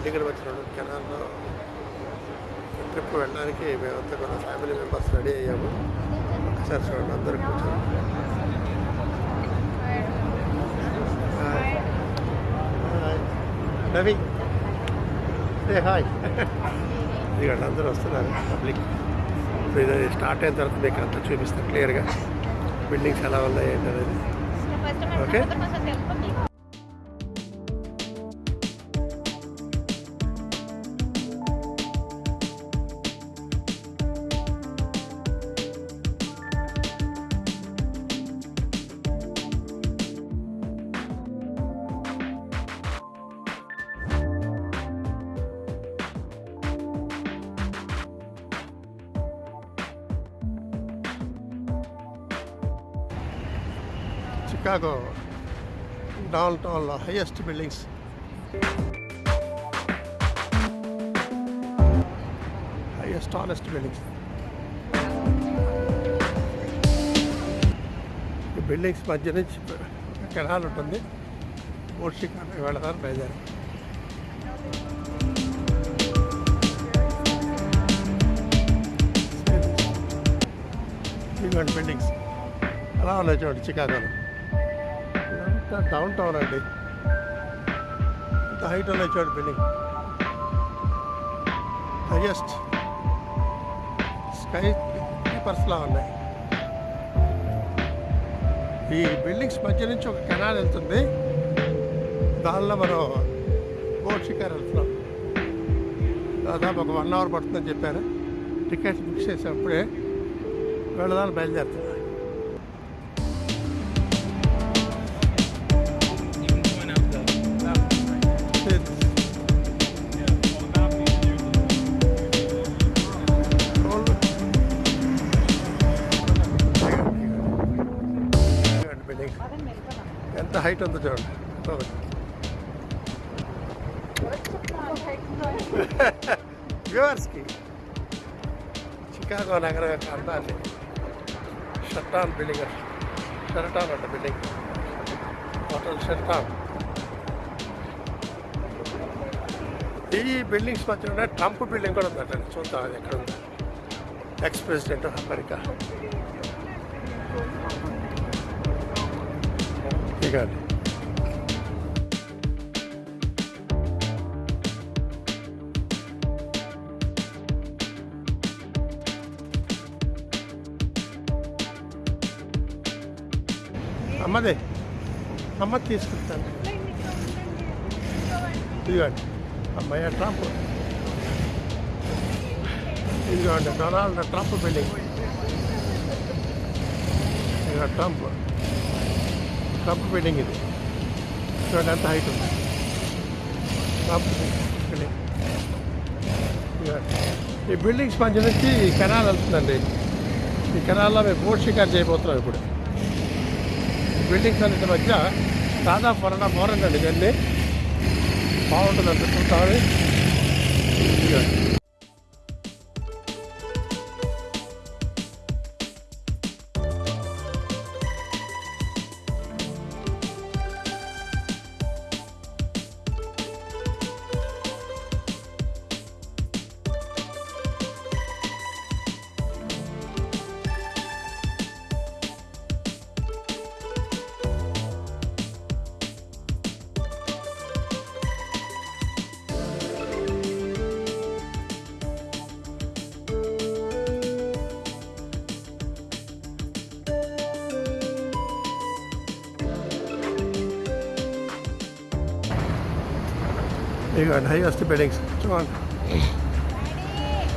మధ్య రెండు కెనాల్లో ట్రిప్ వెళ్ళడానికి మేమంతా కూడా ఫ్యామిలీ మెంబర్స్ రెడీ అయ్యాము. ఒకసారి చూడండి అందరూ కూర్చొని. రవి హాయ్. ఇదిగోండి అందరూ వస్తున్నారు పబ్లిక్ ఇప్పుడు ఇది స్టార్ట్ అయిన తర్వాత మీకు అంతా చూపిస్తాను క్లియర్గా. బిల్డింగ్స్ ఎలా ఉన్నాయి ఏంటి అనేది ఓకే చికాగో డౌన్ టౌన్లో highest buildings highest tallest buildings ఈ బిల్డింగ్స్ మధ్య నుంచి కెనాల్ ఉంటుంది. బోట్ షికార్కి వెళతారు బయలుదేరి. బిల్డింగ్స్ అలా ఉన్నాయి చూడండి చికాగోలో టౌన్ డౌన్ టౌన్ అండి. ఇంత హైట్ ఉన్నాయి చూడండి బిల్డింగ్ హైయెస్ట్ స్కై కీపర్స్లా ఉన్నాయి. ఈ బిల్డింగ్స్ మధ్య నుంచి ఒక కెనాల్ వెళ్తుంది. దానిలో మనం బోట్ షికార్ వెళ్తున్నాం. దాదాపు ఒక వన్ అవర్ పడుతుందని చెప్పారు టికెట్స్ బుక్ చేసినప్పుడే వెళ్ళదాన్ని బయలుదేరుతున్నాం. ఎంత హైట్ ఉందో చూడండి వ్యూవర్స్కి చికాగో నగర యొక్క అందాన్ని షర్టాన్ బిల్డింగ్ షర్టాన్ అంట బిల్డింగ్ హోటల్ షర్టాన్ ఈ బిల్డింగ్స్ మధ్య ట్రంప్ బిల్డింగ్ కూడా ఉందట చూద్దాం అది ఎక్కడ ఉందో ఎక్స్ ప్రెసిడెంట్ ఆఫ్ అమెరికా ఇకండి అమ్మదే అమ్మ తీసుకుంటాను ఇదిగోండి అమ్మయ్య ట్రంప్. ఇదిగోండి డొనాల్డ్ ట్రంప్ బిల్డింగ్ ఇదిగో ట్రంప్. ట్రంప్ బిల్డింగ్ ఇది. చూడండి ఎంత హైట్ ఉంది. ట్రంప్ బిల్డింగ్ ఈ బిల్డింగ్స్ మధ్య నుంచి కెనాల్ వెళ్తుందండి. ఈ కెనాల్లో మేము బోట్ షికార్ చేయబోతున్నాం ఇప్పుడు. ఈ బిల్డింగ్స్ అన్నిటి మధ్య దాదాపు వన్ మోరండి అండి ఇవన్నీ బాగుంటుంది అంత చూస్తామని You go, here's the buildings. Come on.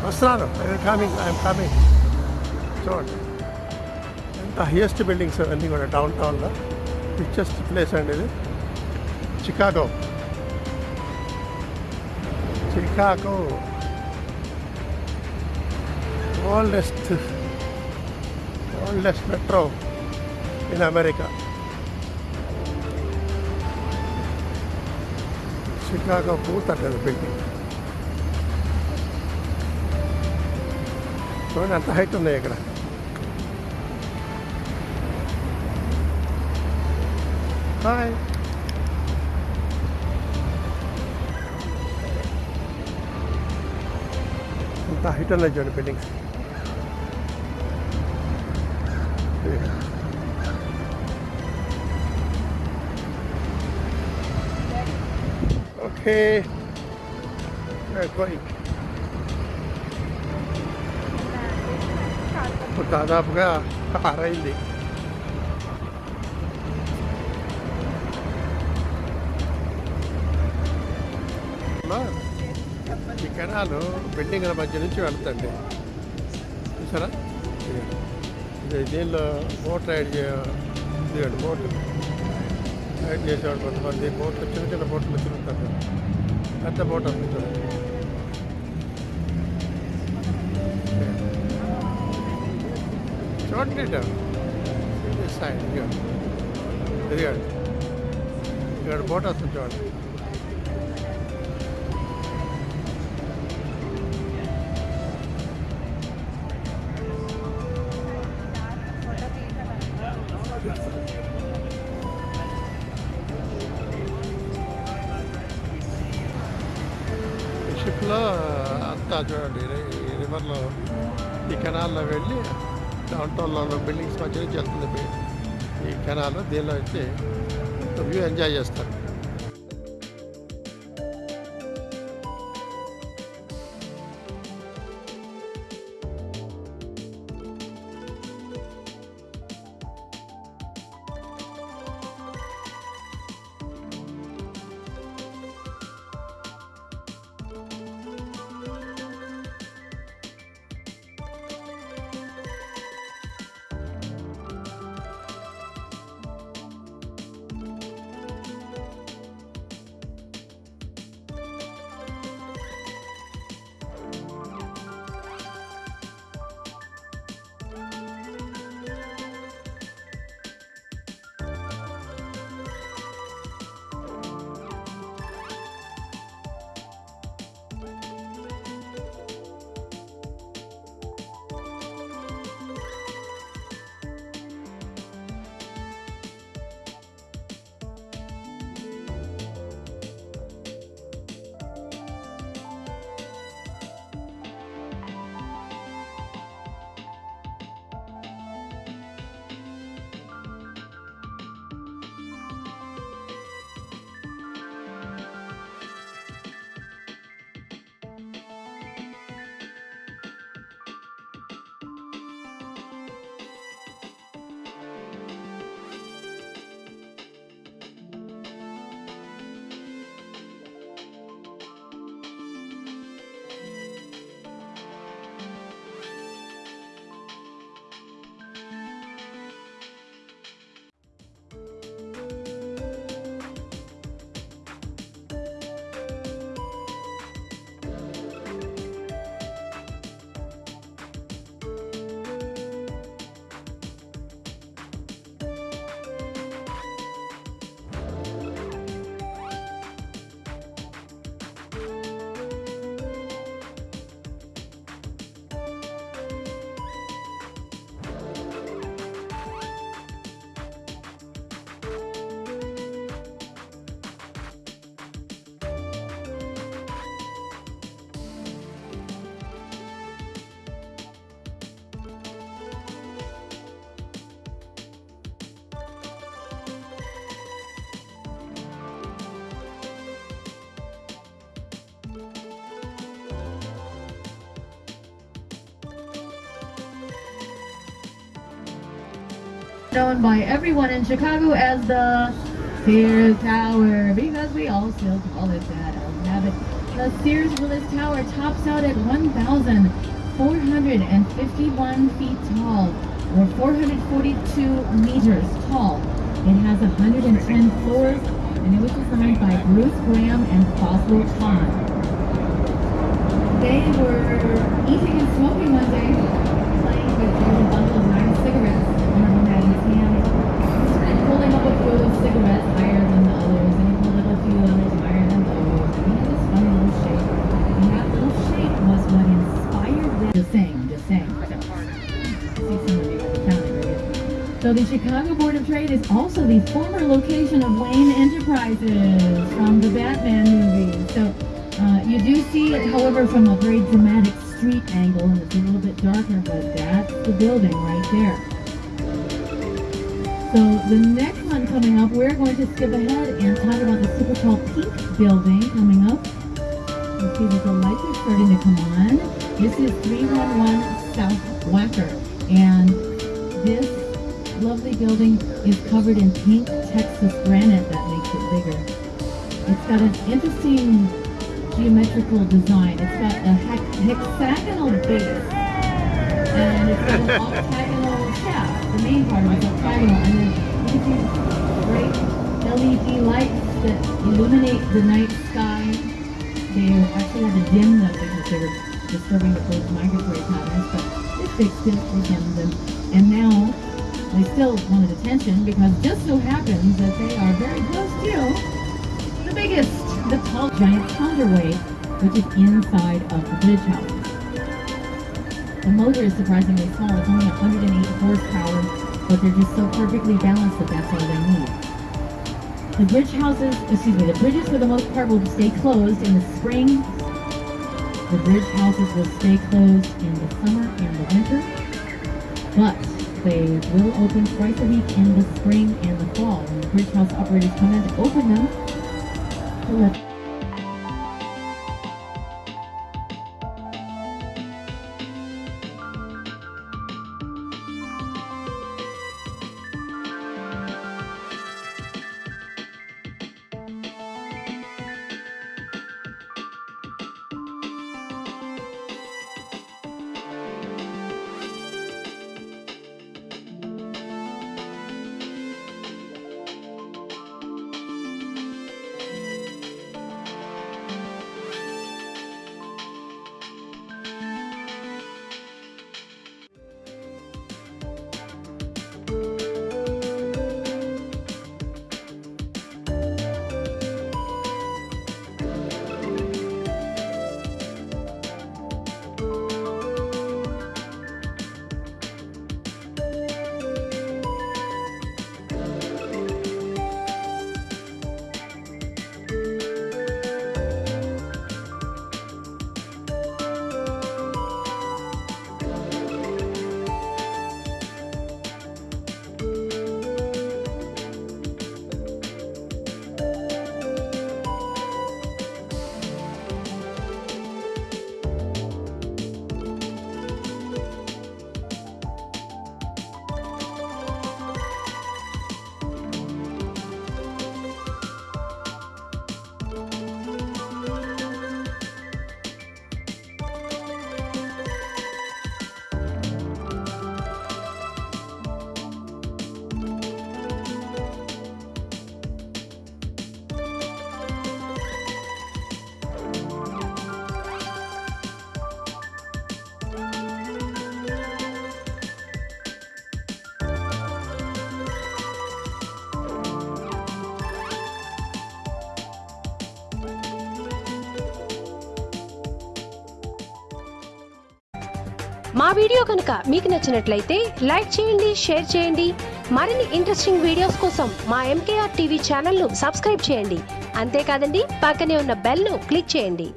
I'm coming, I'm coming. Come on. The highest buildings are ending on downtown. The richest the place and it? Chicago. Chicago. Oldest, oldest metro in America. Chicago put under the building. చూడండి ఎంత height ఉన్నాయి ఇక్కడ hi ఎంత height ఉన్నాయి చూడండి buildings okay going. ఇప్పుడు దాదాపుగా ఆరైంది అమ్మా, ఈ కెనాలు బిల్డింగ్ల మధ్య నుంచి వెళ్తండి చూసారా దీనిలో బోట్ రైడ్ బోట్ చేసేవాడు కొంతమంది బోట్లు చిన్న చిన్న బోట్లు తిరుగుతారు పెద్ద బోట్ వస్తుంది చూడండి చూడండి ఇటు. This side, ఇదిగో. ఇదిగోండి ఇక్కడ బోట్ వస్తుంది చూడండి ఈ వెళ్ళి డౌన్ టౌన్లో బిల్డింగ్స్ మధ్య నుంచి వెళ్తుంది. ఈ కెనాల్ దీనిలో వచ్చి వ్యూ ఎంజాయ్ చేస్తారు. Known by everyone in Chicago as the Sears Tower because we all still call it that. I'll have it. The Sears Willis Tower tops out at 1,451 feet tall or 442 meters tall. It has 110 floors and it was designed by Bruce Graham and Foswell Kahn. They were eating and smoking one day, playing with a bundle of nine cigarettes. Cigarettes higher than the others, and a few others higher than those. And had this funny little shape. And that little shape was what inspired them. Just saying, just saying. So the Chicago Board of Trade is also the former location of Wayne Enterprises from the Batman movie. So uh, you do see it, however, from a very dramatic street angle and it's a little bit darker, but that's the building right there. So the next one coming up, we're going to skip ahead and talk about the super tall pink building coming up. You see that the lights are starting to come on. This is 311 South Wacker. And this lovely building is covered in pink Texas granite that makes it bigger. It's got an interesting geometrical design. It's got a hex- hexagonal base and it's got an octagonal. The main part of it's octagonal, and then see bright LED lights that illuminate the night sky. They actually had to dim them because they were disturbing the bird's migratory patterns, but they fixed it, they dimmed them, and now they still wanted attention because just so happens that they are very close to the biggest, the tall giant counterweight, which is inside of the bridge house. The motor is surprisingly small. It's only 108 horsepower, but they're just so perfectly balanced that that's all they need. The bridge houses, excuse me, the bridges for the most part will stay closed in the spring. The bridge houses will stay closed in the summer and the winter, but they will open twice a week in the spring and the fall. When the bridge house operators come in to open them, let మా video కనుక మీకు నచ్చినట్లయితే like చేయండి share చేయండి. మరిన్ని interesting videos కోసం మా MKR TV ఛానల్ను సబ్స్క్రైబ్ చేయండి. అంతేకాదండి పక్కనే ఉన్న బెల్ను క్లిక్ చేయండి.